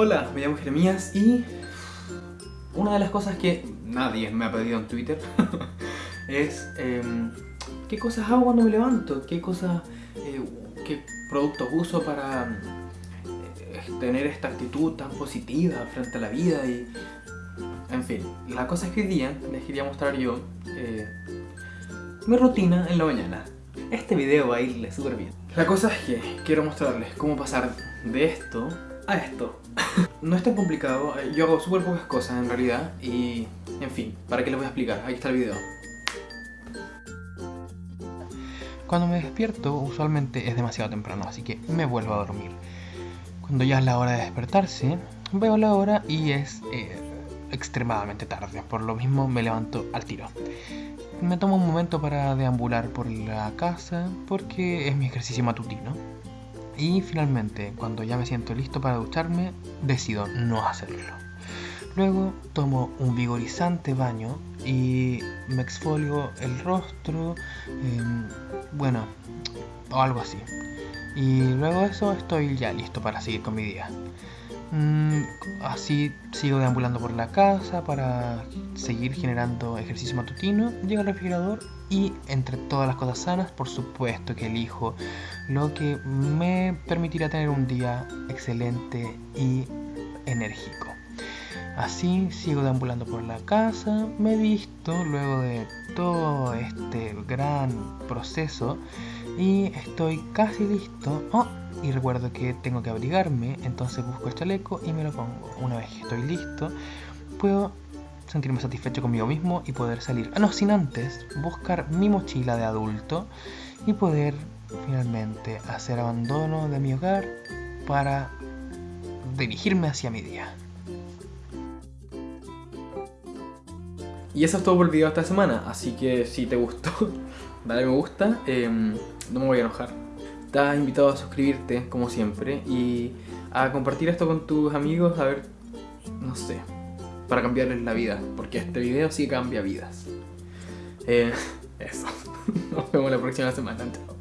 Hola, me llamo Jeremías y una de las cosas que nadie me ha pedido en Twitter es em, qué cosas hago cuando me levanto, qué cosas, eh, qué productos uso para eh, tener esta actitud tan positiva frente a la vida y en fin, la cosa es que hoy día les quería mostrar yo eh, mi rutina en la mañana. Este video va a irle súper bien. La cosa es que quiero mostrarles cómo pasar de esto a esto. no es tan complicado, eh, yo hago súper pocas cosas en realidad y, en fin, ¿para qué les voy a explicar? Aquí está el video. Cuando me despierto, usualmente es demasiado temprano, así que me vuelvo a dormir. Cuando ya es la hora de despertarse, veo la hora y es eh, extremadamente tarde, por lo mismo me levanto al tiro. Me tomo un momento para deambular por la casa porque es mi ejercicio matutino. Y finalmente, cuando ya me siento listo para ducharme, decido no hacerlo. Luego tomo un vigorizante baño y me exfolio el rostro, em, bueno, o algo así. Y luego de eso estoy ya listo para seguir con mi día. Mm, así sigo deambulando por la casa para seguir generando ejercicio matutino. Llego al refrigerador y entre todas las cosas sanas, por supuesto que elijo lo que me permitirá tener un día excelente y enérgico. Así sigo deambulando por la casa, me visto luego de todo este gran proceso y estoy casi listo. Oh, y recuerdo que tengo que abrigarme, entonces busco el chaleco y me lo pongo. Una vez que estoy listo, puedo sentirme satisfecho conmigo mismo y poder salir. Ah, no, sin antes buscar mi mochila de adulto y poder finalmente hacer abandono de mi hogar para dirigirme hacia mi día. Y eso es todo por el video de esta semana, así que si te gustó, dale me gusta, em, no me voy a enojar. Estás invitado a suscribirte, como siempre, y a compartir esto con tus amigos, a ver, no sé, para cambiarles la vida, porque este video sí cambia vidas. Eh, eso, nos vemos la próxima semana, chao.